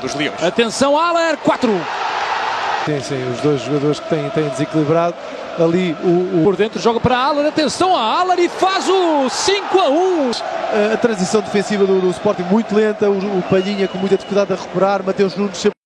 dos Leões. Atenção, Aller, 4. Sim, sim, os dois jogadores que têm, têm desequilibrado ali o, o, Por dentro joga para Aller, atenção a Aller e faz o 5 a 1. a, a transição defensiva do, do Sporting muito lenta, o, o Palhinha com muita dificuldade a recuperar, Mateus Nunes sempre